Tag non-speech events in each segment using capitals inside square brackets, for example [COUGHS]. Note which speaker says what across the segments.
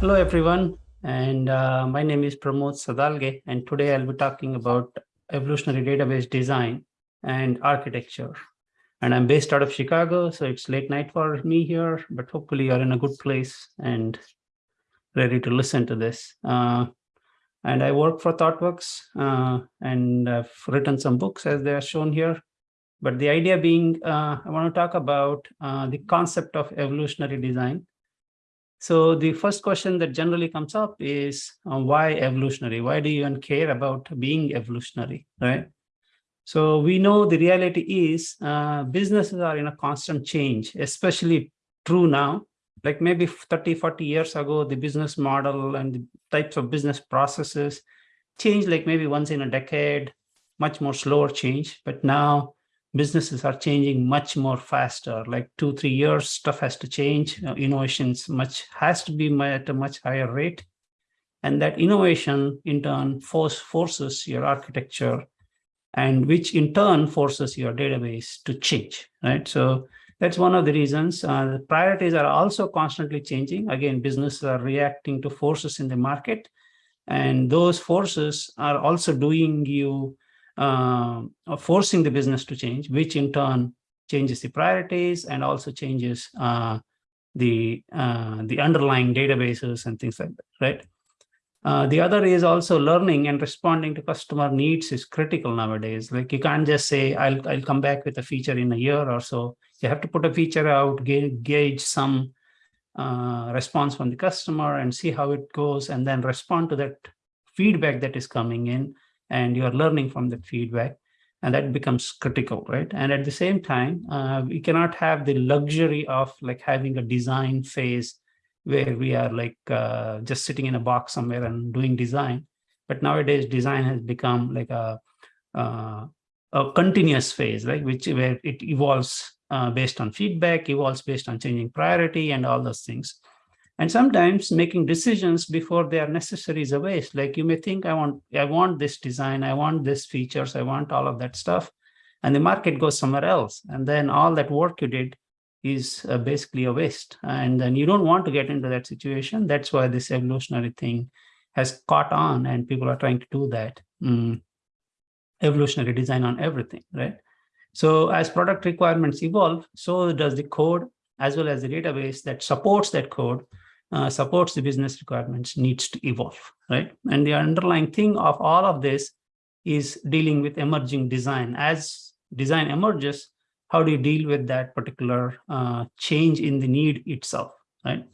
Speaker 1: Hello, everyone. And uh, my name is Pramod Sadalge. And today I'll be talking about evolutionary database design and architecture. And I'm based out of Chicago, so it's late night for me here, but hopefully you're in a good place and ready to listen to this. Uh, and I work for ThoughtWorks uh, and I've written some books as they are shown here. But the idea being, uh, I want to talk about uh, the concept of evolutionary design so the first question that generally comes up is uh, why evolutionary? Why do you even care about being evolutionary, right? So we know the reality is uh, businesses are in a constant change, especially true now. Like maybe 30, 40 years ago, the business model and the types of business processes changed like maybe once in a decade, much more slower change. But now businesses are changing much more faster. Like two three years stuff has to change. Uh, innovations much has to be at a much higher rate. And that innovation in turn force forces your architecture and which in turn forces your database to change right? So that's one of the reasons. Uh, the priorities are also constantly changing. Again businesses are reacting to forces in the market. And those forces are also doing you uh, forcing the business to change, which in turn changes the priorities and also changes uh, the uh, the underlying databases and things like that, right? Uh, the other is also learning and responding to customer needs is critical nowadays. Like you can't just say, I'll, I'll come back with a feature in a year or so. You have to put a feature out, gauge, some uh, response from the customer and see how it goes and then respond to that feedback that is coming in and you're learning from that feedback and that becomes critical right? And at the same time uh, we cannot have the luxury of like having a design phase where we are like uh, just sitting in a box somewhere and doing design. But nowadays design has become like a uh, a continuous phase right? Which where it evolves uh, based on feedback evolves based on changing priority and all those things and sometimes making decisions before they are necessary is a waste. Like you may think, I want, I want this design, I want this features, I want all of that stuff. And the market goes somewhere else. And then all that work you did is uh, basically a waste. And then you don't want to get into that situation. That's why this evolutionary thing has caught on and people are trying to do that. Mm. Evolutionary design on everything, right? So as product requirements evolve, so does the code as well as the database that supports that code uh, supports the business requirements needs to evolve, right? And the underlying thing of all of this is dealing with emerging design. As design emerges, how do you deal with that particular uh, change in the need itself, right?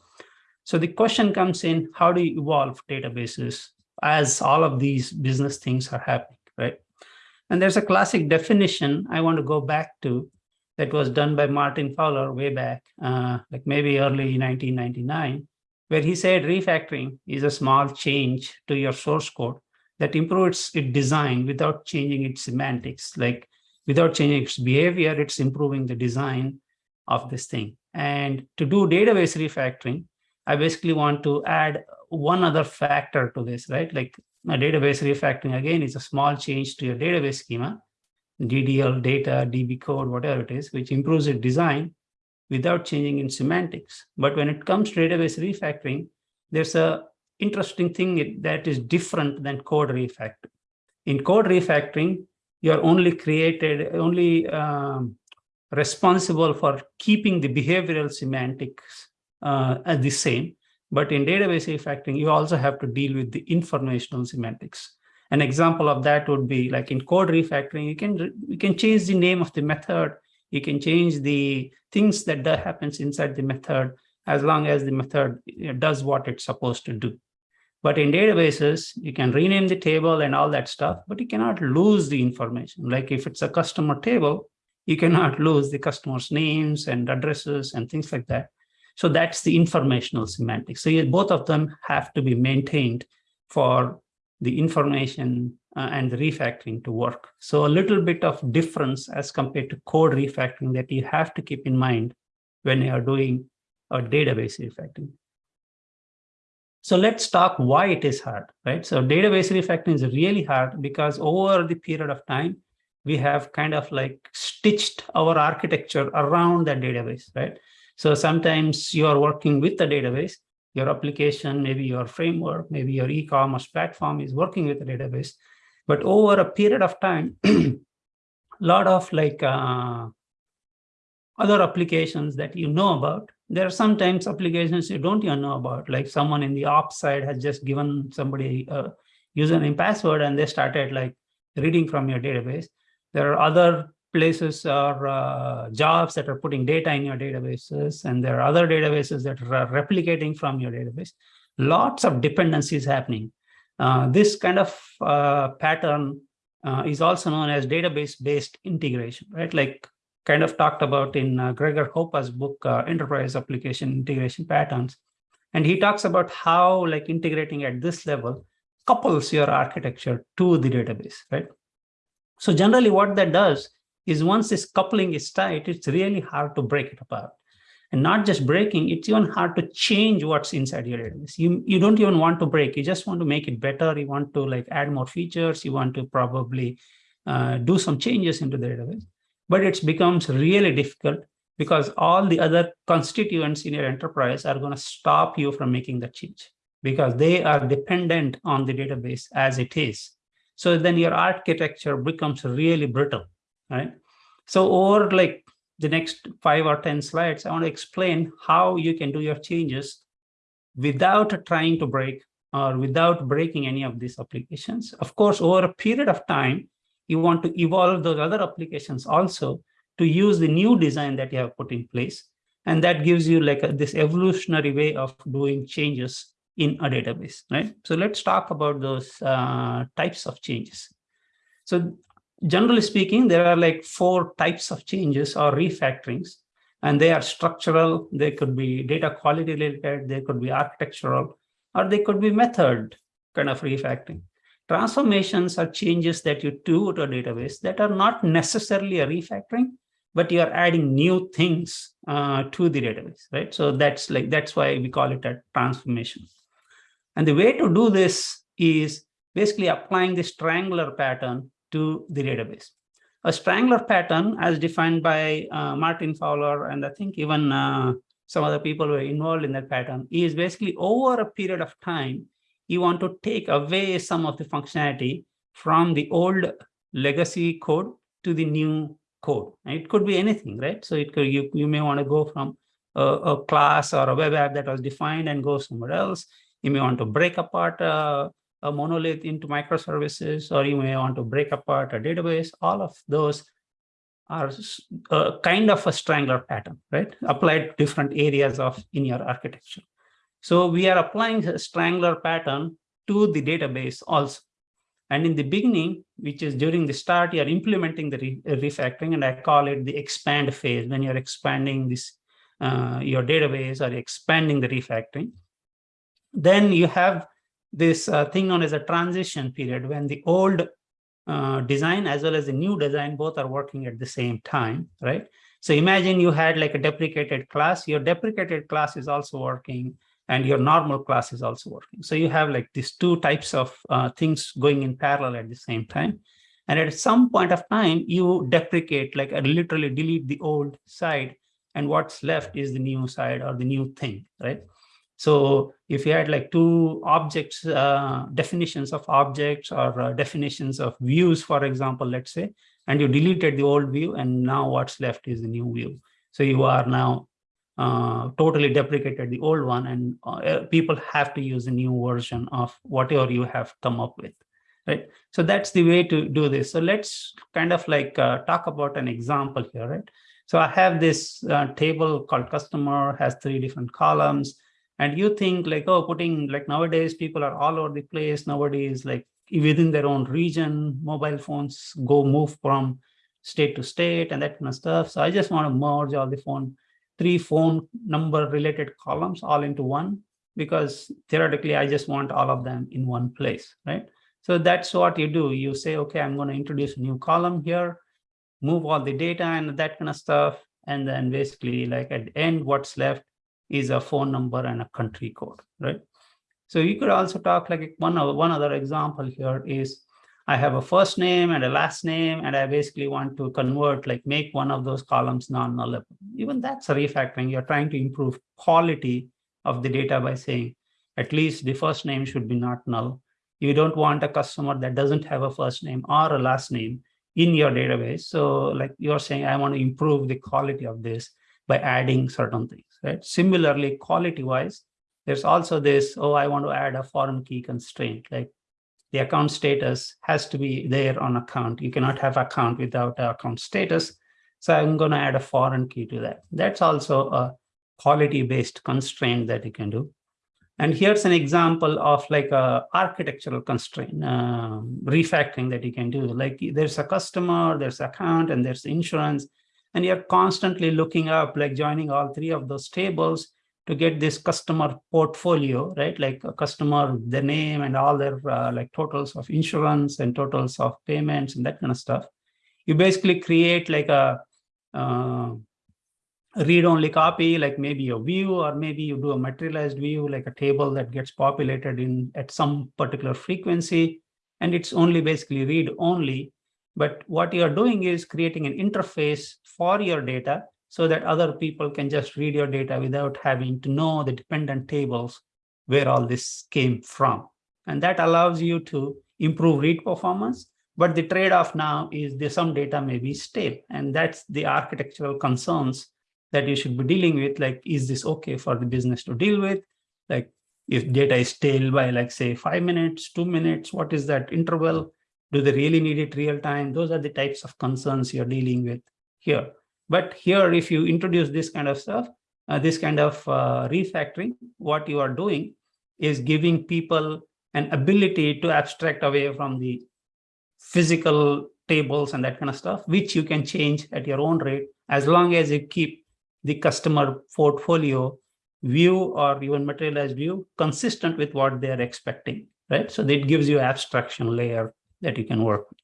Speaker 1: So the question comes in, how do you evolve databases as all of these business things are happening, right? And there's a classic definition I want to go back to that was done by Martin Fowler way back, uh, like maybe early 1999, where he said refactoring is a small change to your source code that improves its design without changing its semantics. Like without changing its behavior, it's improving the design of this thing. And to do database refactoring, I basically want to add one other factor to this, right? Like a database refactoring, again, is a small change to your database schema, DDL data, DB code, whatever it is, which improves its design without changing in semantics. But when it comes to database refactoring, there's a interesting thing that is different than code refactoring. In code refactoring, you're only created, only um, responsible for keeping the behavioral semantics uh, the same. But in database refactoring, you also have to deal with the informational semantics. An example of that would be like in code refactoring, you can, you can change the name of the method you can change the things that, happens inside the method as long as the method uh, does what it's supposed to do. But in databases, you can rename the table and all that stuff, but you cannot lose the information. Like if it's a customer table, you cannot [LAUGHS] lose the customer's names and addresses and things like that. So that's the informational semantics. So both of them have to be maintained for the information uh, and the refactoring to work. So a little bit of difference as compared to code refactoring that you have to keep in mind when you are doing a database refactoring. So let's talk why it is hard, right? So database refactoring is really hard because over the period of time, we have kind of like stitched our architecture around that database, right? So sometimes you are working with the database, your application, maybe your framework, maybe your e-commerce platform is working with the database. But over a period of time, a [CLEARS THROAT] lot of like uh, other applications that you know about, there are sometimes applications you don't even know about, like someone in the ops side has just given somebody a username password and they started like reading from your database. There are other places or uh, jobs that are putting data in your databases, and there are other databases that are replicating from your database. Lots of dependencies happening. Uh, this kind of uh, pattern uh, is also known as database-based integration, right? Like kind of talked about in Gregor Hohpe's book, Enterprise Application Integration Patterns. And he talks about how like integrating at this level couples your architecture to the database, right? So generally what that does is once this coupling is tight, it's really hard to break it apart. And not just breaking, it's even hard to change what's inside your database. You, you don't even want to break, you just want to make it better. You want to like add more features. You want to probably uh, do some changes into the database. But it becomes really difficult because all the other constituents in your enterprise are going to stop you from making that change because they are dependent on the database as it is. So then your architecture becomes really brittle right? So over like the next five or 10 slides, I want to explain how you can do your changes without trying to break or without breaking any of these applications. Of course, over a period of time, you want to evolve those other applications also to use the new design that you have put in place. And that gives you like a, this evolutionary way of doing changes in a database, right? So let's talk about those uh, types of changes. So generally speaking, there are like four types of changes or refactorings, and they are structural, they could be data quality related, they could be architectural, or they could be method kind of refactoring. Transformations are changes that you do to a database that are not necessarily a refactoring, but you are adding new things uh, to the database, right? So that's like that's why we call it a transformation. And the way to do this is basically applying this strangler pattern to the database. A strangler pattern as defined by uh, Martin Fowler, and I think even uh, some other people were involved in that pattern, is basically over a period of time, you want to take away some of the functionality from the old legacy code to the new code. It could be anything, right? So it could, you, you may want to go from a, a, class or a web app that was defined and go somewhere else. You may want to break apart uh, a monolith into microservices, or you may want to break apart a database. All of those are a kind of a strangler pattern, right? Applied to different areas of in your architecture. So we are applying a strangler pattern to the database also. And in the beginning, which is during the start, you're implementing the re refactoring, and I call it the expand phase when you're expanding this uh, your database or expanding the refactoring. Then you have this uh, thing known as a transition period when the old uh, design as well as the new design both are working at the same time, right? So imagine you had like a deprecated class, your deprecated class is also working and your normal class is also working. So you have like these two types of uh, things going in parallel at the same time. And at some point of time, you deprecate, like literally delete the old side and what's left is the new side or the new thing, right? So if you had like two objects, uh, definitions of objects or uh, definitions of views, for example, let's say, and you deleted the old view and now what's left is the new view. So you are now uh, totally deprecated the old one and uh, people have to use a new version of whatever you have come up with, right? So that's the way to do this. So let's kind of like uh, talk about an example here, right? So I have this uh, table called customer, has three different columns and you think like oh putting like nowadays people are all over the place. Nobody is like within their own region mobile phones go move from state to state and that kind of stuff. So i just want to merge all the phone three phone number related columns all into one because theoretically i just want all of them in one place right? So that's what you do. You say okay i'm going to introduce a new column here move all the data and that kind of stuff. And then basically like at the end what's left is a phone number and a country code, right? So you could also talk like one, one other example here is I have a first name and a last name, and I basically want to convert, like make one of those columns non-nullable. Even that's a refactoring. You're trying to improve quality of the data by saying at least the first name should be not null. You don't want a customer that doesn't have a first name or a last name in your database. So like you're saying, I want to improve the quality of this by adding certain things, right? Similarly, quality-wise, there's also this, oh, I want to add a foreign key constraint, like the account status has to be there on account. You cannot have account without account status. So I'm going to add a foreign key to that. That's also a quality-based constraint that you can do. And here's an example of like a architectural constraint, uh, refactoring that you can do. Like there's a customer, there's account, and there's insurance. And you're constantly looking up, like joining all three of those tables to get this customer portfolio, right? Like a customer, the name and all their uh, like totals of insurance and totals of payments and that kind of stuff. You basically create like a uh, read-only copy, like maybe a view, or maybe you do a materialized view, like a table that gets populated in at some particular frequency, and it's only basically read-only. But what you're doing is creating an interface for your data so that other people can just read your data without having to know the dependent tables where all this came from. And that allows you to improve read performance. But the trade-off now is that some data may be stale. And that's the architectural concerns that you should be dealing with. Like, is this okay for the business to deal with? Like, if data is stale by, like, say, five minutes, two minutes, what is that interval? Do they really need it real time? Those are the types of concerns you're dealing with here. But here, if you introduce this kind of stuff, uh, this kind of uh, refactoring, what you are doing is giving people an ability to abstract away from the physical tables and that kind of stuff, which you can change at your own rate, as long as you keep the customer portfolio view or even materialized view consistent with what they're expecting, right? So that gives you abstraction layer that you can work with.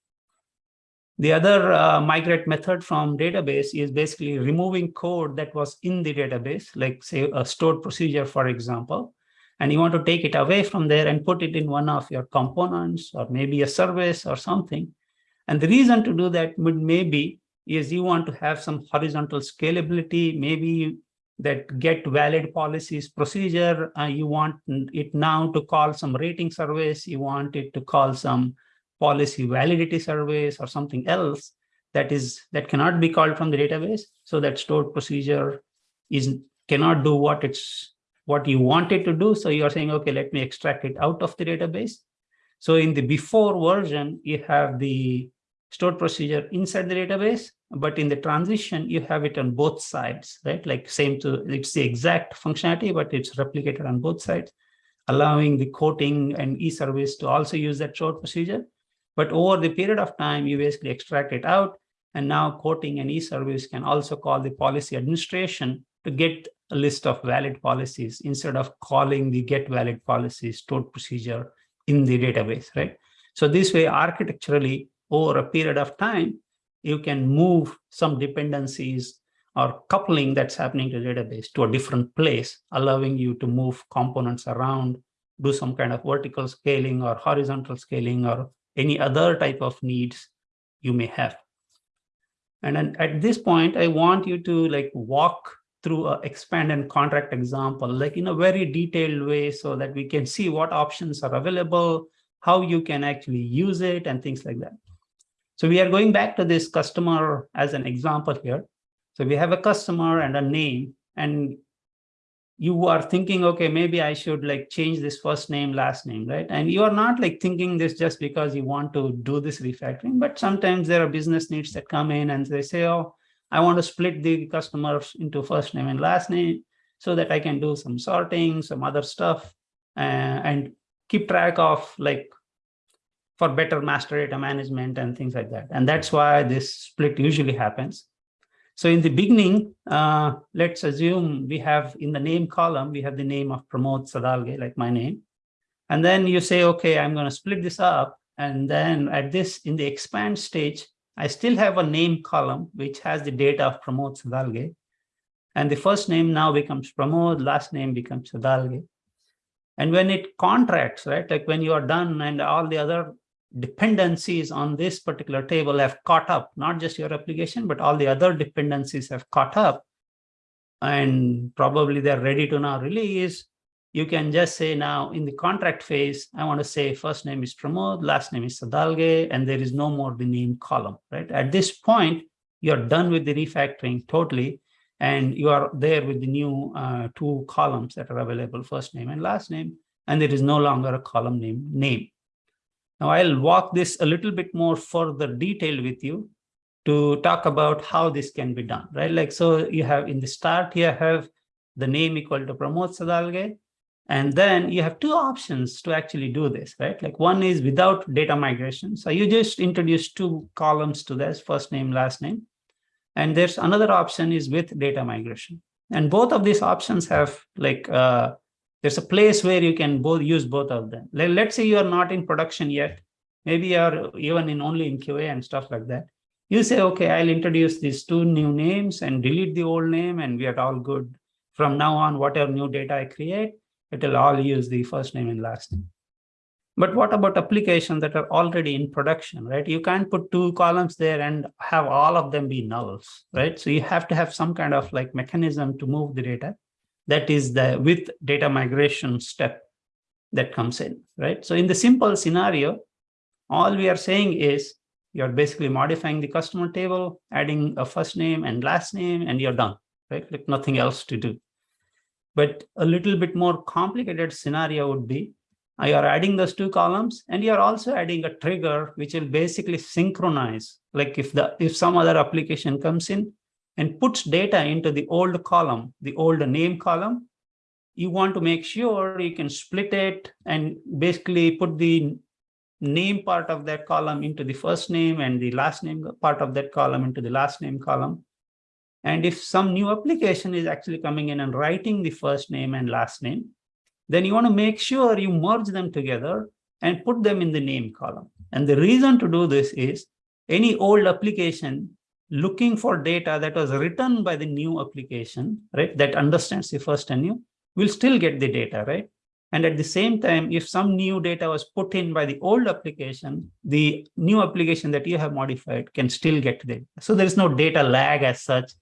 Speaker 1: The other uh, migrate method from database is basically removing code that was in the database, like say a stored procedure, for example, and you want to take it away from there and put it in one of your components or maybe a service or something. And the reason to do that would maybe is you want to have some horizontal scalability, maybe that get valid policies procedure, uh, you want it now to call some rating service, you want it to call some policy validity surveys or something else that is that cannot be called from the database. So that stored procedure is cannot do what it's what you want it to do. So you're saying okay let me extract it out of the database. So in the before version you have the stored procedure inside the database but in the transition you have it on both sides right? Like same to it's the exact functionality but it's replicated on both sides allowing the quoting and e-service to also use that stored procedure but over the period of time, you basically extract it out. And now quoting and e-service can also call the policy administration to get a list of valid policies instead of calling the get valid policies stored procedure in the database, right? So this way, architecturally, over a period of time, you can move some dependencies or coupling that's happening to the database to a different place, allowing you to move components around, do some kind of vertical scaling or horizontal scaling or any other type of needs you may have. And then at this point, I want you to like walk through a expand and contract example, like in a very detailed way so that we can see what options are available, how you can actually use it and things like that. So we are going back to this customer as an example here. So we have a customer and a name and you are thinking, okay, maybe I should like change this first name, last name, right? And you are not like thinking this just because you want to do this refactoring, but sometimes there are business needs that come in and they say, oh, I want to split the customers into first name and last name so that I can do some sorting, some other stuff, uh, and keep track of like for better master data management and things like that. And that's why this split usually happens. So in the beginning, uh, let's assume we have in the name column, we have the name of Pramod Sadalge, like my name. And then you say, okay, I'm going to split this up. And then at this, in the expand stage, I still have a name column, which has the data of Pramod Sadalge. And the first name now becomes Pramod, last name becomes Sadalge. And when it contracts, right, like when you are done and all the other dependencies on this particular table have caught up, not just your application, but all the other dependencies have caught up. and probably they're ready to now release, you can just say now in the contract phase, I want to say first name is Pramod, last name is Sadalge, and there is no more the name column, right? At this point, you're done with the refactoring totally, and you are there with the new uh, two columns that are available, first name and last name, and there is no longer a column name name. Now I'll walk this a little bit more further detail with you to talk about how this can be done, right? Like, so you have in the start here have the name equal to Pramod Sadalge, and then you have two options to actually do this, right? Like one is without data migration. So you just introduce two columns to this first name, last name. And there's another option is with data migration. And both of these options have like, uh, there's a place where you can both use both of them. Like, let's say you are not in production yet. Maybe you're even in only in QA and stuff like that. You say, okay, I'll introduce these two new names and delete the old name and we are all good. From now on, whatever new data I create, it will all use the first name and last name. But what about applications that are already in production, right? You can't put two columns there and have all of them be nulls, right? So you have to have some kind of like mechanism to move the data. That is the with data migration step that comes in, right? So in the simple scenario, all we are saying is you're basically modifying the customer table, adding a first name and last name, and you're done, right? Like nothing else to do. But a little bit more complicated scenario would be you're adding those two columns and you're also adding a trigger which will basically synchronize. Like if the if some other application comes in and puts data into the old column, the old name column, you want to make sure you can split it and basically put the name part of that column into the first name and the last name part of that column into the last name column and if some new application is actually coming in and writing the first name and last name, then you want to make sure you merge them together and put them in the name column. And the reason to do this is any old application looking for data that was written by the new application, right, that understands the first and new, will still get the data, right? And at the same time, if some new data was put in by the old application, the new application that you have modified can still get the So there is no data lag as such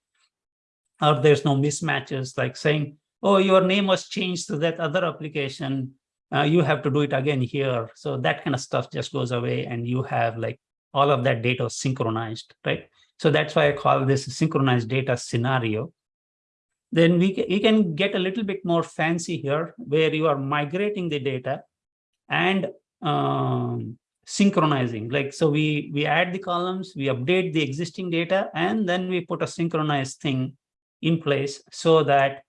Speaker 1: or there's no mismatches like saying, oh, your name was changed to that other application. Uh, you have to do it again here. So that kind of stuff just goes away and you have like all of that data synchronized, right? So that's why I call this synchronized data scenario. Then we, we can get a little bit more fancy here where you are migrating the data and um, synchronizing like so we we add the columns we update the existing data and then we put a synchronized thing in place so that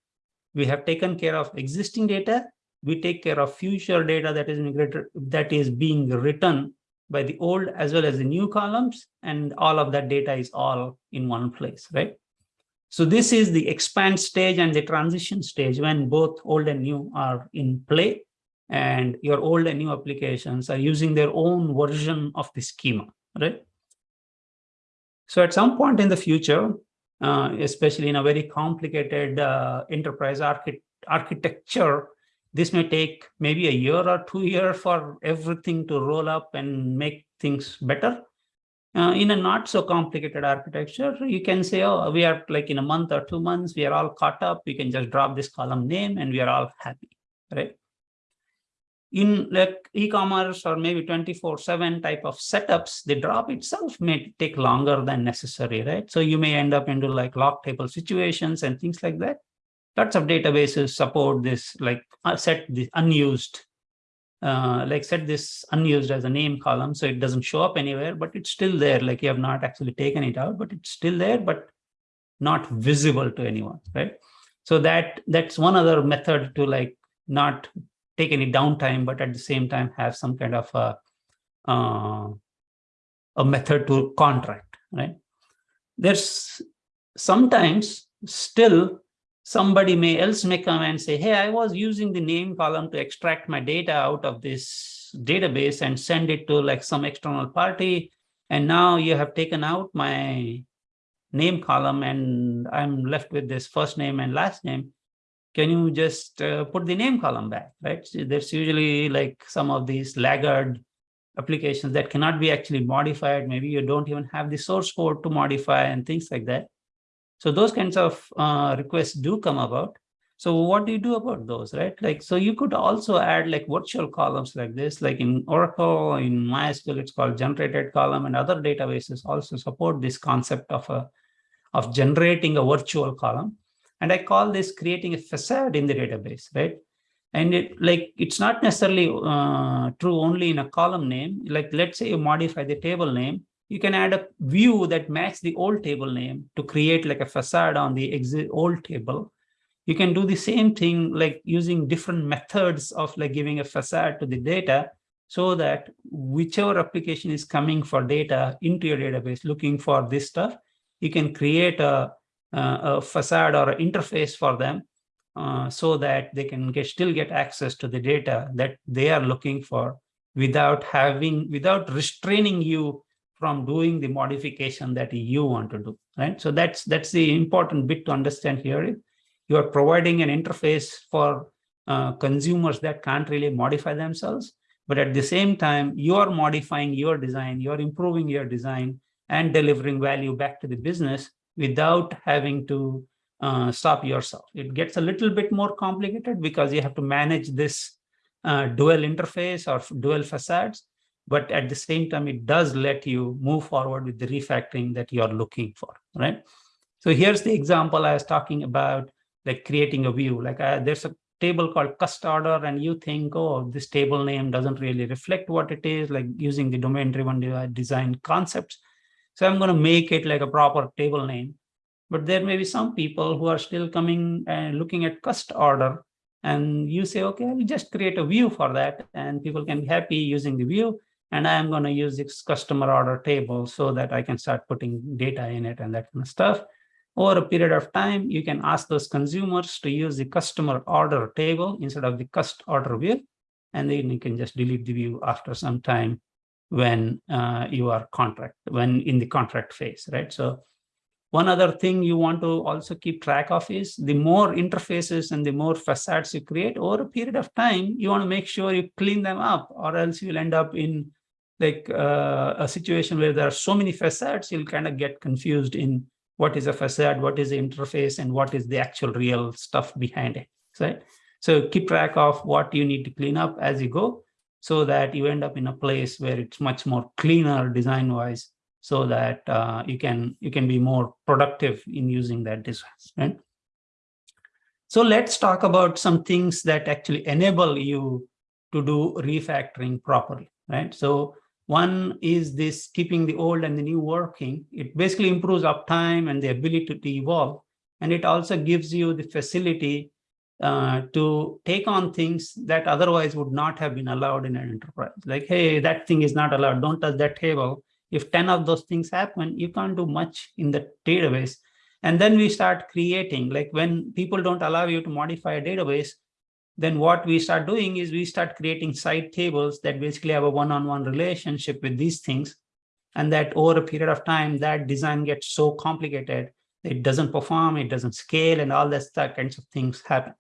Speaker 1: we have taken care of existing data, we take care of future data that is migrated, that is being written by the old as well as the new columns, and all of that data is all in one place, right? So this is the expand stage and the transition stage when both old and new are in play and your old and new applications are using their own version of the schema, right? So at some point in the future, uh, especially in a very complicated uh, enterprise archi architecture, this may take maybe a year or two years for everything to roll up and make things better. Uh, in a not so complicated architecture, you can say, oh, we are like in a month or two months, we are all caught up. We can just drop this column name and we are all happy, right? in like e-commerce or maybe 24 7 type of setups the drop itself may take longer than necessary right so you may end up into like lock table situations and things like that lots of databases support this like uh, set the unused uh, like set this unused as a name column so it doesn't show up anywhere but it's still there like you have not actually taken it out but it's still there but not visible to anyone right so that that's one other method to like not take any downtime, but at the same time have some kind of a, uh, a method to contract, right? There's sometimes still somebody may else may come and say, hey, I was using the name column to extract my data out of this database and send it to like some external party. And now you have taken out my name column and I'm left with this first name and last name can you just uh, put the name column back, right? So there's usually like some of these laggard applications that cannot be actually modified. Maybe you don't even have the source code to modify and things like that. So those kinds of uh, requests do come about. So what do you do about those, right? Like, so you could also add like virtual columns like this, like in Oracle, in MySQL, it's called generated column and other databases also support this concept of a, of generating a virtual column. And I call this creating a facade in the database, right? And it like, it's not necessarily uh, true only in a column name. Like, let's say you modify the table name, you can add a view that match the old table name to create like a facade on the old table. You can do the same thing like using different methods of like giving a facade to the data so that whichever application is coming for data into your database looking for this stuff, you can create a, a facade or an interface for them uh, so that they can get, still get access to the data that they are looking for without having, without restraining you from doing the modification that you want to do, right? So that's that's the important bit to understand here you are providing an interface for uh, consumers that can't really modify themselves. But at the same time, you are modifying your design, you're improving your design and delivering value back to the business without having to uh, stop yourself. It gets a little bit more complicated because you have to manage this uh, dual interface or dual facades. But at the same time, it does let you move forward with the refactoring that you're looking for, right? So here's the example I was talking about like creating a view. Like uh, there's a table called cust order and you think, oh, this table name doesn't really reflect what it is, like using the domain-driven design concepts. So I'm going to make it like a proper table name. But there may be some people who are still coming and looking at cust order and you say, okay, I'll just create a view for that and people can be happy using the view. And I'm going to use this customer order table so that I can start putting data in it and that kind of stuff over a period of time, you can ask those consumers to use the customer order table instead of the cust order view. And then you can just delete the view after some time when uh, you are contract, when in the contract phase, right? So one other thing you want to also keep track of is the more interfaces and the more facades you create over a period of time, you want to make sure you clean them up or else you'll end up in like uh, a situation where there are so many facades, you'll kind of get confused in what is a facade, what is the interface, and what is the actual real stuff behind it, right? So keep track of what you need to clean up as you go so that you end up in a place where it's much more cleaner design-wise so that uh, you can you can be more productive in using that design, right? So let's talk about some things that actually enable you to do refactoring properly, right? So one is this keeping the old and the new working. It basically improves uptime and the ability to evolve. And it also gives you the facility uh, to take on things that otherwise would not have been allowed in an enterprise. Like, hey, that thing is not allowed. Don't touch that table. If 10 of those things happen, you can't do much in the database. And then we start creating, like when people don't allow you to modify a database, then what we start doing is we start creating side tables that basically have a one-on-one -on -one relationship with these things. And that over a period of time, that design gets so complicated, it doesn't perform, it doesn't scale, and all that kinds of things happen.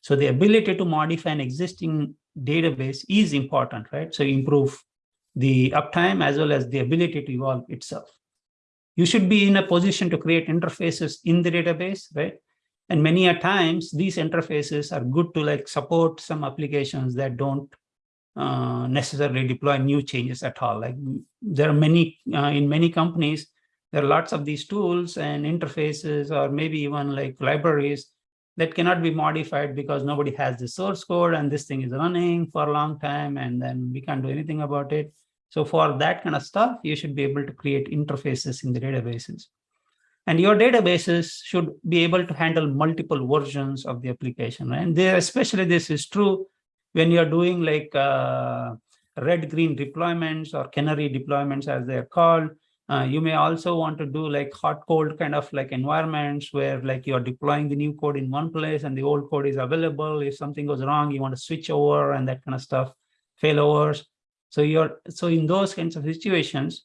Speaker 1: So the ability to modify an existing database is important, right? So improve the uptime as well as the ability to evolve itself. You should be in a position to create interfaces in the database, right? And many a times these interfaces are good to like support some applications that don't uh, necessarily deploy new changes at all. Like there are many, uh, in many companies, there are lots of these tools and interfaces or maybe even like libraries that cannot be modified because nobody has the source code and this thing is running for a long time and then we can't do anything about it. So for that kind of stuff, you should be able to create interfaces in the databases. And your databases should be able to handle multiple versions of the application. And there, especially this is true when you're doing like uh, red-green deployments or canary deployments as they're called. Uh, you may also want to do like hot cold kind of like environments where like you're deploying the new code in one place and the old code is available. If something goes wrong, you want to switch over and that kind of stuff, failovers. So you're so in those kinds of situations,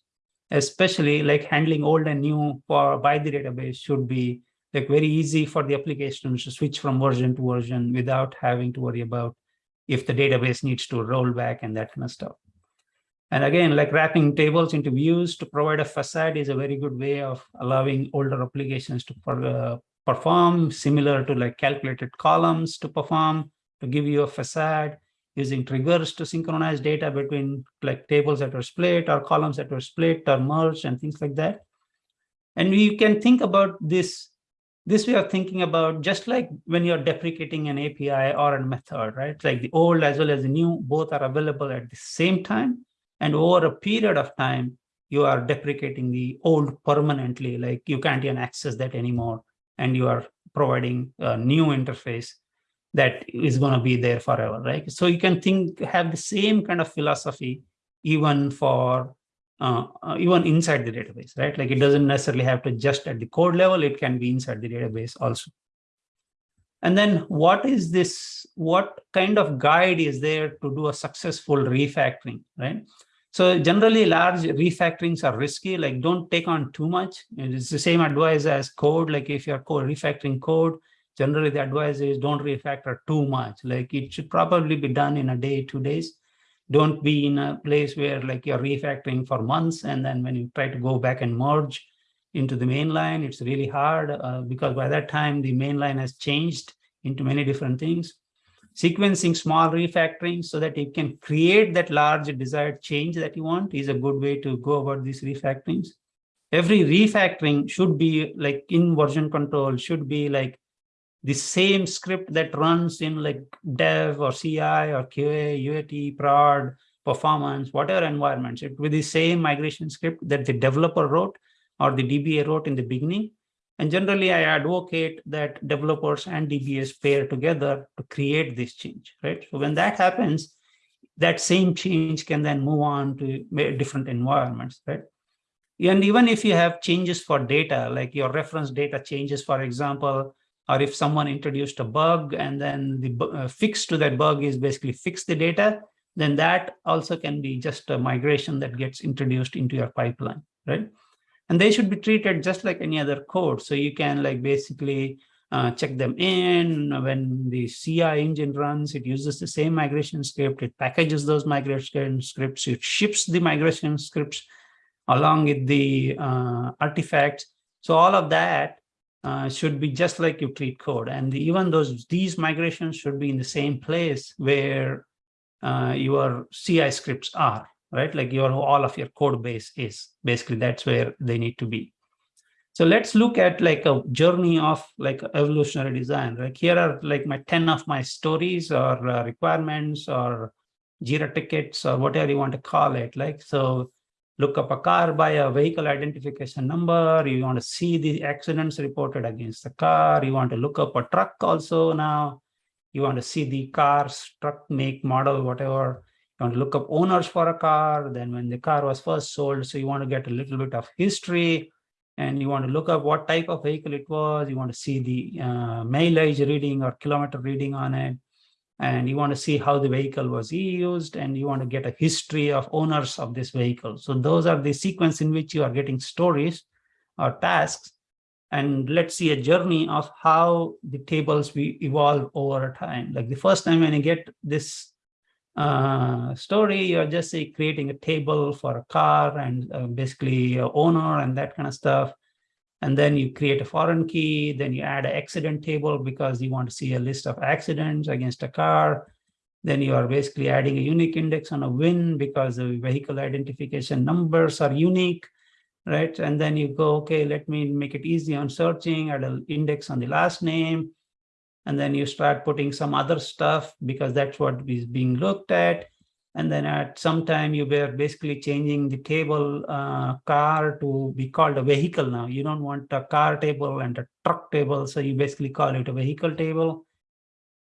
Speaker 1: especially like handling old and new for by the database should be like very easy for the application to switch from version to version without having to worry about if the database needs to roll back and that kind of stuff. And again, like wrapping tables into views to provide a facade is a very good way of allowing older applications to uh, perform similar to like calculated columns to perform to give you a facade using triggers to synchronize data between like tables that are split or columns that were split or merged and things like that. And you can think about this, this way of thinking about just like when you're deprecating an API or a method, right? Like the old as well as the new, both are available at the same time. And over a period of time, you are deprecating the old permanently, like you can't even access that anymore. And you are providing a new interface that is going to be there forever, right? So you can think, have the same kind of philosophy even for, uh, uh, even inside the database, right? Like it doesn't necessarily have to just at the code level, it can be inside the database also. And then what is this, what kind of guide is there to do a successful refactoring, right? So generally large refactorings are risky, like don't take on too much. It's the same advice as code, like if you're code refactoring code, generally the advice is don't refactor too much. Like it should probably be done in a day, two days. Don't be in a place where like you're refactoring for months and then when you try to go back and merge into the main line, it's really hard uh, because by that time the main line has changed into many different things. Sequencing small refactoring so that you can create that large desired change that you want is a good way to go about these refactorings. Every refactoring should be like in version control, should be like the same script that runs in like dev or CI or QA, UAT, prod, performance, whatever environments, it with the same migration script that the developer wrote or the DBA wrote in the beginning. And generally, I advocate that developers and DBAs pair together to create this change, right? So when that happens, that same change can then move on to different environments, right? And even if you have changes for data, like your reference data changes, for example, or if someone introduced a bug and then the uh, fix to that bug is basically fix the data, then that also can be just a migration that gets introduced into your pipeline, right? And they should be treated just like any other code. So you can like basically uh, check them in when the CI engine runs, it uses the same migration script, it packages those migration scripts, it ships the migration scripts along with the uh, artifacts. So all of that uh, should be just like you treat code. And the, even those these migrations should be in the same place where uh, your CI scripts are, right? Like your all of your code base is basically that's where they need to be. So let's look at like a journey of like evolutionary design. Like here are like my 10 of my stories or uh, requirements or Jira tickets or whatever you want to call it. Like so look up a car by a vehicle identification number. You want to see the accidents reported against the car. You want to look up a truck also now. You want to see the car's truck make, model, whatever. You want to look up owners for a car, then when the car was first sold. So you want to get a little bit of history and you want to look up what type of vehicle it was. You want to see the uh, mileage reading or kilometer reading on it and you want to see how the vehicle was used and you want to get a history of owners of this vehicle. So those are the sequence in which you are getting stories or tasks. And let's see a journey of how the tables we evolve over time. Like the first time when you get this uh, story, you're just say creating a table for a car and uh, basically owner and that kind of stuff and then you create a foreign key, then you add an accident table because you want to see a list of accidents against a car. Then you are basically adding a unique index on a VIN because the vehicle identification numbers are unique, right? And then you go, okay, let me make it easy on searching, add an index on the last name. And then you start putting some other stuff because that's what is being looked at. And then at some time you were basically changing the table uh, car to be called a vehicle now. You don't want a car table and a truck table. So you basically call it a vehicle table.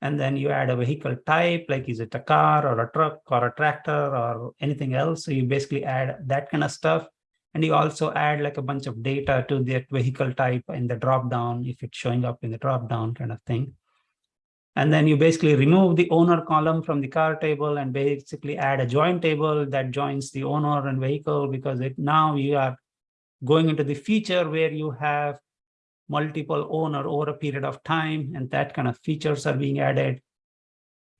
Speaker 1: And then you add a vehicle type, like is it a car or a truck or a tractor or anything else. So you basically add that kind of stuff. And you also add like a bunch of data to that vehicle type in the drop down if it's showing up in the drop down kind of thing. And then you basically remove the owner column from the car table and basically add a join table that joins the owner and vehicle because it, now you are going into the feature where you have multiple owner over a period of time and that kind of features are being added.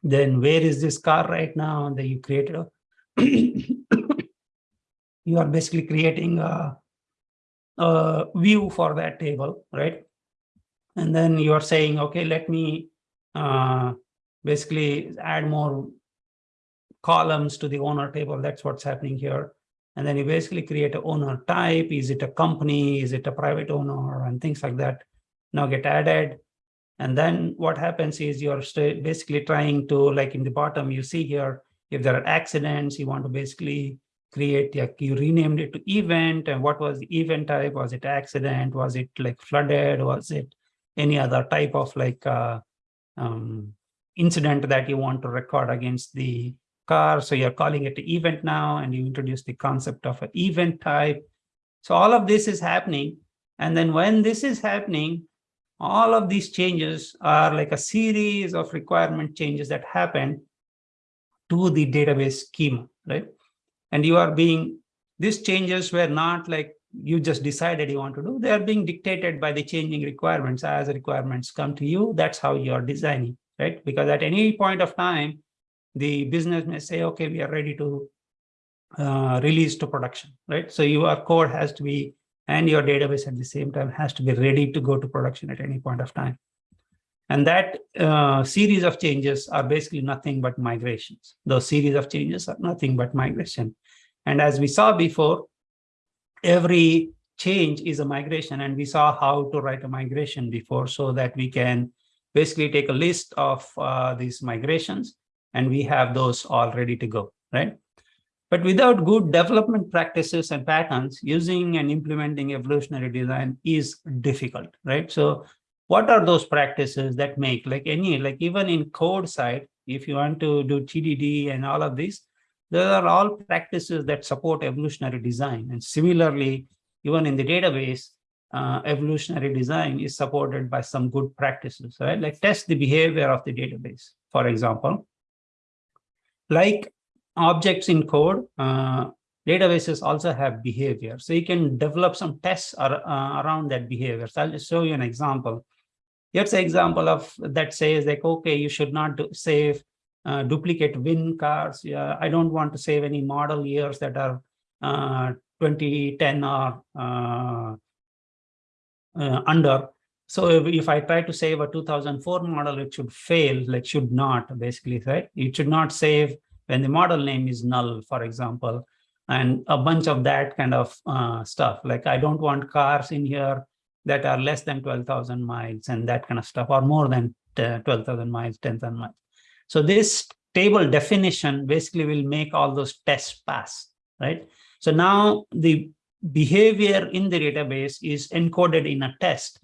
Speaker 1: Then where is this car right now? And then you created a [COUGHS] you are basically creating a, a view for that table, right? And then you are saying, okay, let me uh, basically add more columns to the owner table. That's what's happening here. And then you basically create an owner type. Is it a company? Is it a private owner? And things like that now get added. And then what happens is you're basically trying to, like in the bottom, you see here, if there are accidents, you want to basically create, like you renamed it to event. And what was the event type? Was it accident? Was it like flooded? Was it any other type of like uh, um, incident that you want to record against the car. So you're calling it an event now, and you introduce the concept of an event type. So all of this is happening. And then when this is happening, all of these changes are like a series of requirement changes that happen to the database schema, right? And you are being, these changes were not like you just decided you want to do, they are being dictated by the changing requirements as requirements come to you. That's how you are designing, right? Because at any point of time, the business may say, okay, we are ready to uh, release to production, right? So your code has to be, and your database at the same time has to be ready to go to production at any point of time. And that uh, series of changes are basically nothing but migrations. Those series of changes are nothing but migration. And as we saw before, every change is a migration and we saw how to write a migration before so that we can basically take a list of uh, these migrations and we have those all ready to go, right? But without good development practices and patterns, using and implementing evolutionary design is difficult, right? So what are those practices that make like any, like even in code side, if you want to do TDD and all of these, there are all practices that support evolutionary design. And similarly, even in the database, uh, evolutionary design is supported by some good practices, right? Like test the behavior of the database, for example. Like objects in code, uh, databases also have behavior. So you can develop some tests ar uh, around that behavior. So I'll just show you an example. Here's an example of that says like, okay, you should not do, save uh, duplicate VIN cars. Yeah, I don't want to save any model years that are uh, 2010 or uh, uh, under. So if, if, I try to save a 2004 model, it should fail, like should not basically, right? It should not save when the model name is null, for example, and a bunch of that kind of uh, stuff. Like I don't want cars in here that are less than 12,000 miles and that kind of stuff, or more than uh, 12,000 miles, 10,000 miles. So this table definition basically will make all those tests pass, right? So now the behavior in the database is encoded in a test.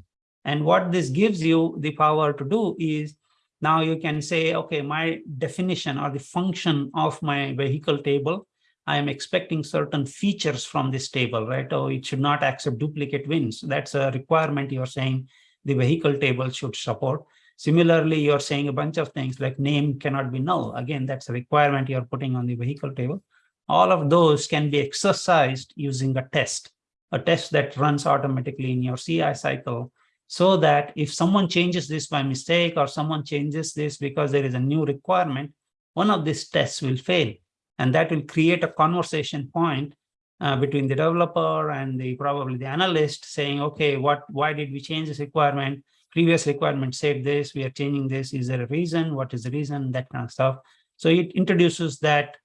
Speaker 1: And what this gives you the power to do is now you can say, okay, my definition or the function of my vehicle table, I am expecting certain features from this table, right? Oh, it should not accept duplicate VINs. That's a requirement you're saying the vehicle table should support. Similarly, you're saying a bunch of things like name cannot be null. Again, that's a requirement you're putting on the vehicle table. All of those can be exercised using a test, a test that runs automatically in your CI cycle so that if someone changes this by mistake or someone changes this because there is a new requirement, one of these tests will fail. And that will create a conversation point uh, between the developer and the probably the analyst saying, okay, what why did we change this requirement? Previous requirement said this, we are changing this, is there a reason, what is the reason, that kind of stuff. So it introduces that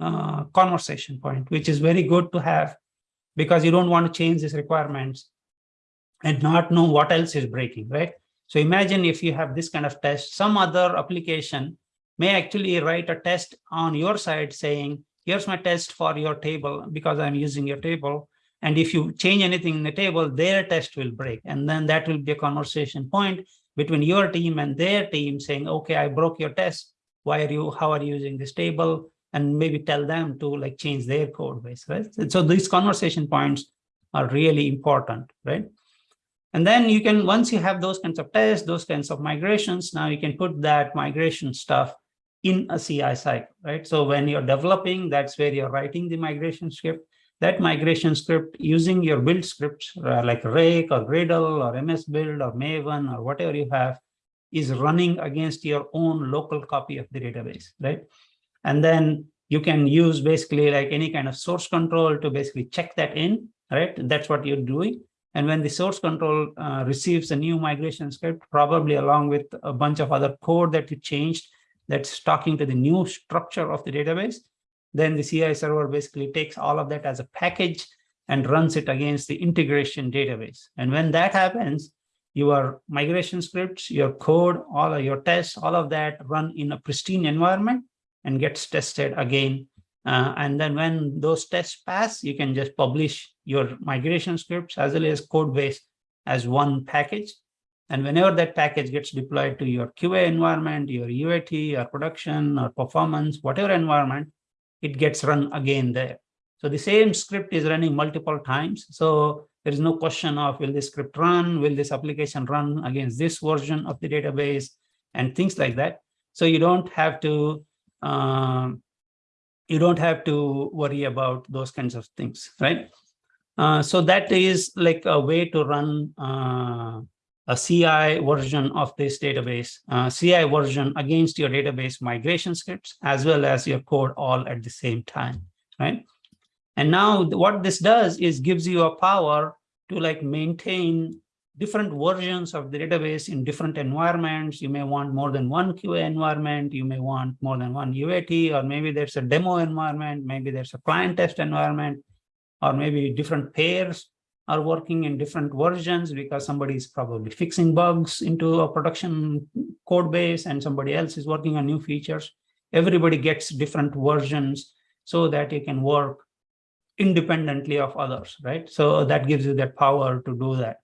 Speaker 1: uh, conversation point, which is very good to have because you don't want to change these requirements and not know what else is breaking, right? So imagine if you have this kind of test, some other application may actually write a test on your side saying, here's my test for your table because I'm using your table. And if you change anything in the table, their test will break. And then that will be a conversation point between your team and their team saying, okay, I broke your test. Why are you, how are you using this table? And maybe tell them to like change their code base, right? So these conversation points are really important, right? And then you can, once you have those kinds of tests, those kinds of migrations, now you can put that migration stuff in a CI cycle, right? So when you're developing, that's where you're writing the migration script that migration script using your build scripts uh, like Rake or Gradle or MS Build or Maven or whatever you have is running against your own local copy of the database, right? And then you can use basically like any kind of source control to basically check that in, right? That's what you're doing. And when the source control uh, receives a new migration script, probably along with a bunch of other code that you changed, that's talking to the new structure of the database, then the CI server basically takes all of that as a package and runs it against the integration database. And when that happens, your migration scripts, your code, all of your tests, all of that run in a pristine environment and gets tested again. Uh, and then when those tests pass, you can just publish your migration scripts as well as code base as one package. And whenever that package gets deployed to your QA environment, your UAT or production or performance, whatever environment, it gets run again there. So the same script is running multiple times. So there is no question of will this script run, will this application run against this version of the database and things like that. So you don't have to um, you don't have to worry about those kinds of things, right? Uh, so that is like a way to run uh, a CI version of this database, uh, CI version against your database migration scripts, as well as your code all at the same time, right? And now what this does is gives you a power to like maintain different versions of the database in different environments. You may want more than one QA environment. You may want more than one UAT, or maybe there's a demo environment. Maybe there's a client test environment, or maybe different pairs are working in different versions because somebody is probably fixing bugs into a production code base and somebody else is working on new features. Everybody gets different versions so that you can work independently of others, right? So that gives you that power to do that.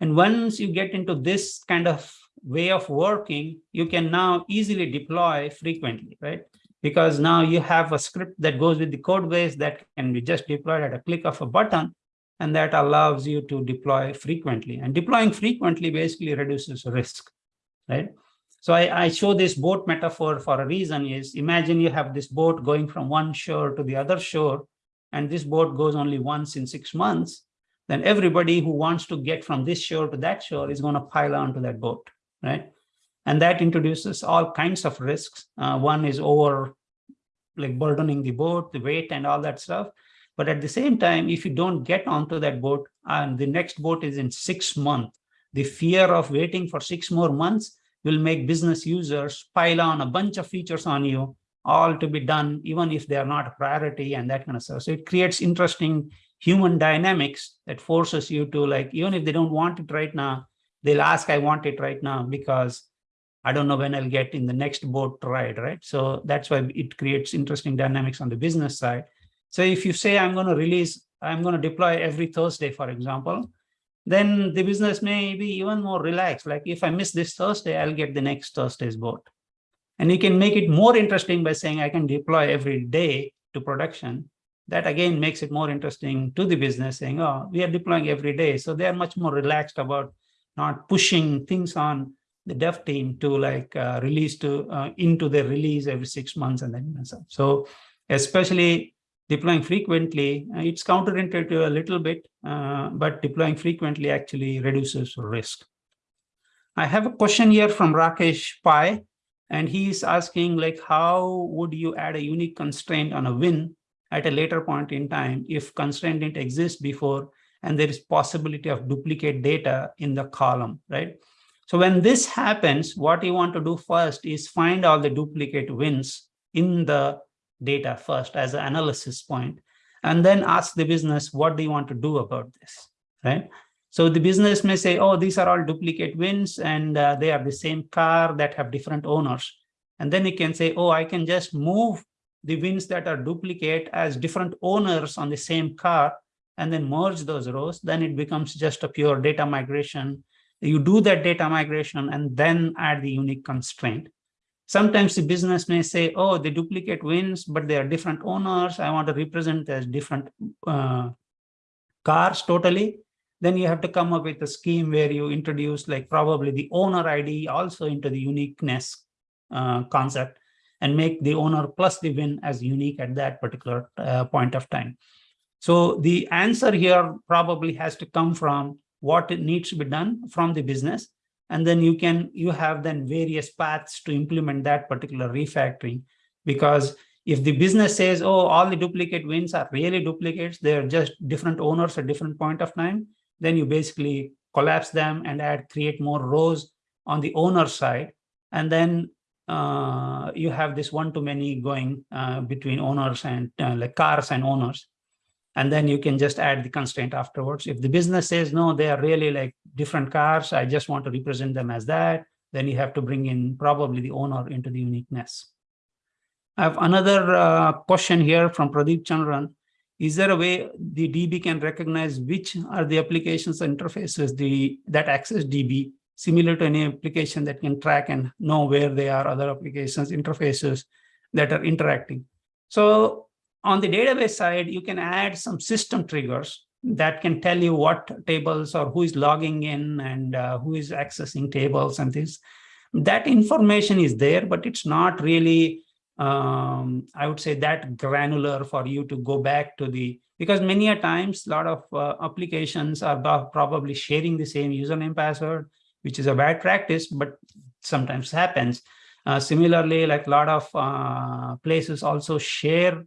Speaker 1: And once you get into this kind of way of working, you can now easily deploy frequently, right? Because now you have a script that goes with the code base that can be just deployed at a click of a button, and that allows you to deploy frequently. And deploying frequently basically reduces risk, right? So I, I, show this boat metaphor for a reason is imagine you have this boat going from one shore to the other shore, and this boat goes only once in six months, then everybody who wants to get from this shore to that shore is going to pile onto that boat, right? And that introduces all kinds of risks. Uh, one is over like burdening the boat, the weight and all that stuff. But at the same time, if you don't get onto that boat and the next boat is in six months, the fear of waiting for six more months will make business users pile on a bunch of features on you, all to be done, even if they are not a priority and that kind of stuff. So it creates interesting human dynamics that forces you to like, even if they don't want it right now, they'll ask, I want it right now because I don't know when I'll get in the next boat ride, right? So that's why it creates interesting dynamics on the business side. So if you say I'm going to release, I'm going to deploy every Thursday, for example, then the business may be even more relaxed. Like if I miss this Thursday, I'll get the next Thursday's boat. And you can make it more interesting by saying I can deploy every day to production that again makes it more interesting to the business saying, oh, we are deploying every day. So they are much more relaxed about not pushing things on the dev team to like uh, release to uh, into the release every six months and then so. so especially deploying frequently, uh, it's counterintuitive a little bit, uh, but deploying frequently actually reduces risk. I have a question here from Rakesh Pai, and he's asking like, how would you add a unique constraint on a VIN at a later point in time if constraint didn't exist before and there is possibility of duplicate data in the column, right? So when this happens, what you want to do first is find all the duplicate VINs in the data first as an analysis point, and then ask the business, what do you want to do about this, right? So the business may say, oh, these are all duplicate VINs and uh, they are the same car that have different owners. And then you can say, oh, I can just move the VINs that are duplicate as different owners on the same car and then merge those rows, then it becomes just a pure data migration. You do that data migration and then add the unique constraint. Sometimes the business may say, oh, the duplicate VINs, but they are different owners. I want to represent as different uh, cars totally. Then you have to come up with a scheme where you introduce like probably the owner ID also into the uniqueness uh, concept and make the owner plus the VIN as unique at that particular uh, point of time. So the answer here probably has to come from what needs to be done from the business. And then you can, you have then various paths to implement that particular refactoring because If the business says, oh, all the duplicate VINs are really duplicates, they're just different owners at different point of time, then you basically collapse them and add, create more rows on the owner side. And then uh, you have this one-to-many going uh, between owners and uh, like cars and owners. And then you can just add the constraint afterwards. If the business says, no, they are really like different cars, I just want to represent them as that, then you have to bring in probably the owner into the uniqueness. I have another uh, question here from Pradeep Chandran. Is there a way the DB can recognize which are the applications interfaces the that access DB similar to any application that can track and know where they are other applications interfaces that are interacting. So on the database side, you can add some system triggers that can tell you what tables or who is logging in and uh, who is accessing tables and this. That information is there, but it's not really um, I would say that granular for you to go back to the, because many a times a lot of uh, applications are probably sharing the same username password, which is a bad practice, but sometimes happens. Uh, similarly, like a lot of uh, places also share,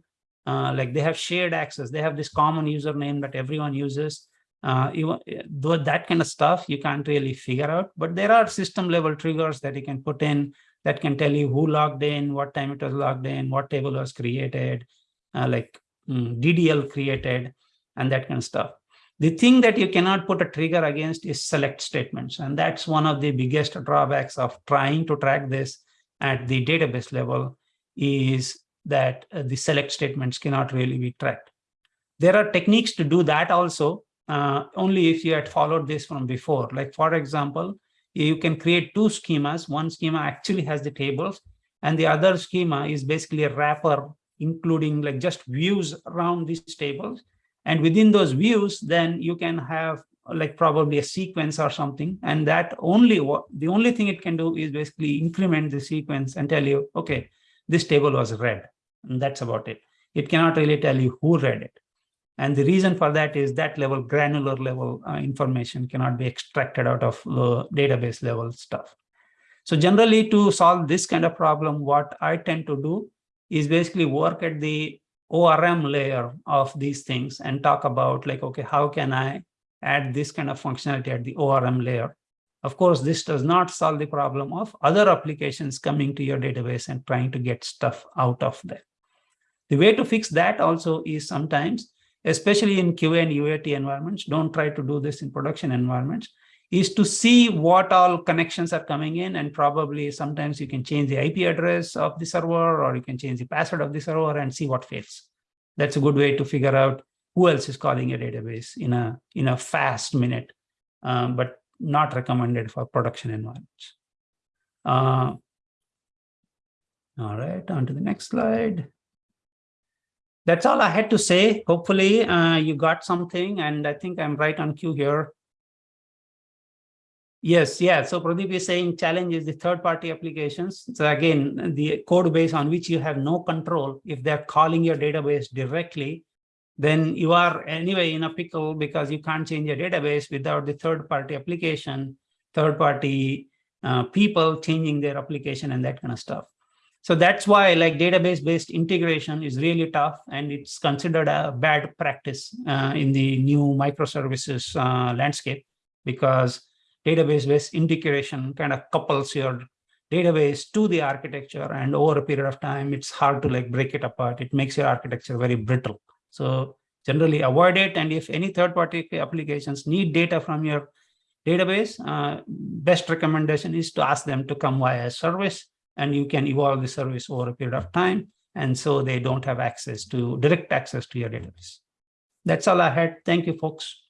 Speaker 1: uh, like they have shared access. They have this common username that everyone uses. Uh, even though that kind of stuff you can't really figure out, but there are system level triggers that you can put in that can tell you who logged in, what time it was logged in, what table was created, uh, like mm, DDL created, and that kind of stuff. The thing that you cannot put a trigger against is select statements. And that's one of the biggest drawbacks of trying to track this at the database level is that uh, the select statements cannot really be tracked. There are techniques to do that also, uh, only if you had followed this from before. Like for example, you can create two schemas. One schema actually has the tables and the other schema is basically a wrapper, including like just views around these tables. And within those views, then you can have like probably a sequence or something. And that only what the only thing it can do is basically increment the sequence and tell you, okay, this table was read. And that's about it. It cannot really tell you who read it. And the reason for that is that level, granular level uh, information cannot be extracted out of the database level stuff. So generally to solve this kind of problem, what I tend to do is basically work at the ORM layer of these things and talk about like, okay, how can I add this kind of functionality at the ORM layer? Of course, this does not solve the problem of other applications coming to your database and trying to get stuff out of there. The way to fix that also is sometimes especially in QA and UAT environments, don't try to do this in production environments, is to see what all connections are coming in and probably sometimes you can change the IP address of the server or you can change the password of the server and see what fails. That's a good way to figure out who else is calling a database in a, in a fast minute, um, but not recommended for production environments. Uh, all right, on to the next slide that's all I had to say. Hopefully uh, you got something and I think I'm right on cue here. Yes, yeah. So Pradeep is saying challenge is the third party applications. So again, the code base on which you have no control, if they're calling your database directly, then you are anyway in a pickle because you can't change your database without the third party application, third party uh, people changing their application and that kind of stuff. So that's why like database based integration is really tough and it's considered a bad practice uh, in the new microservices uh, landscape because database based integration kind of couples your database to the architecture and over a period of time, it's hard to like break it apart. It makes your architecture very brittle. So generally avoid it. And if any third party applications need data from your database, uh, best recommendation is to ask them to come via a service and you can evolve the service over a period of time. And so they don't have access to direct access to your database. That's all I had. Thank you, folks.